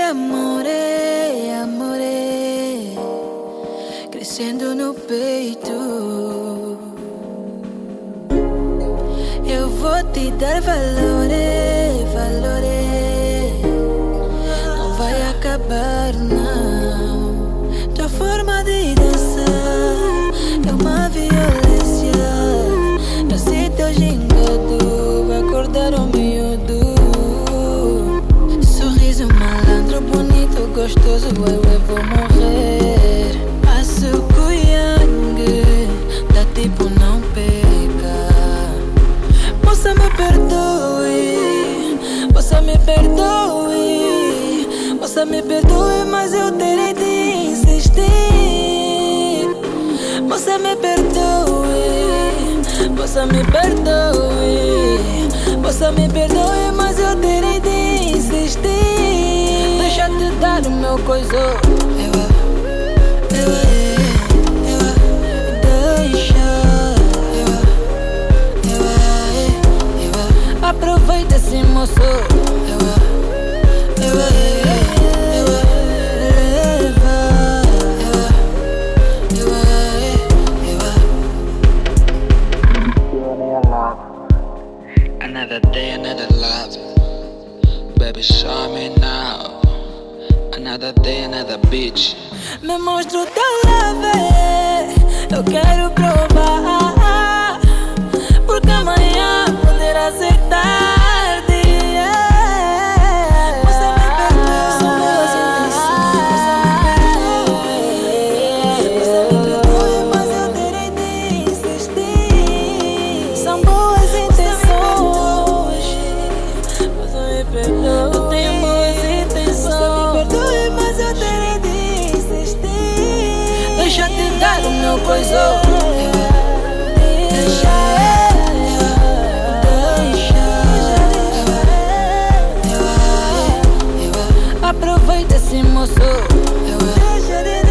Amore, amore Crescendo no peito. Eu vou te dar valores, valores Não vai acabar não. Tua forma de dançar É uma violência gostoso Eu, eu vou morrer. Passo cuiangue Dá tipo não peca Moça me perdoe Moça me perdoe. Moça me perdoe Mas eu terei de insistir. Moça me perdoe Moça me perdoe. Moça me perdoe Mas eu terei de dar o meu coiso Eu, eu, eu, Deixa eu, eu, eu, Aproveita esse moço Eu, eu, eu, Leva Eu, eu, Another day, another love. Baby, show me. Another day, another bitch. Me mostra o leve Eu quero provar O meu coisão Deixa Deixa Aproveita esse moço. Deixa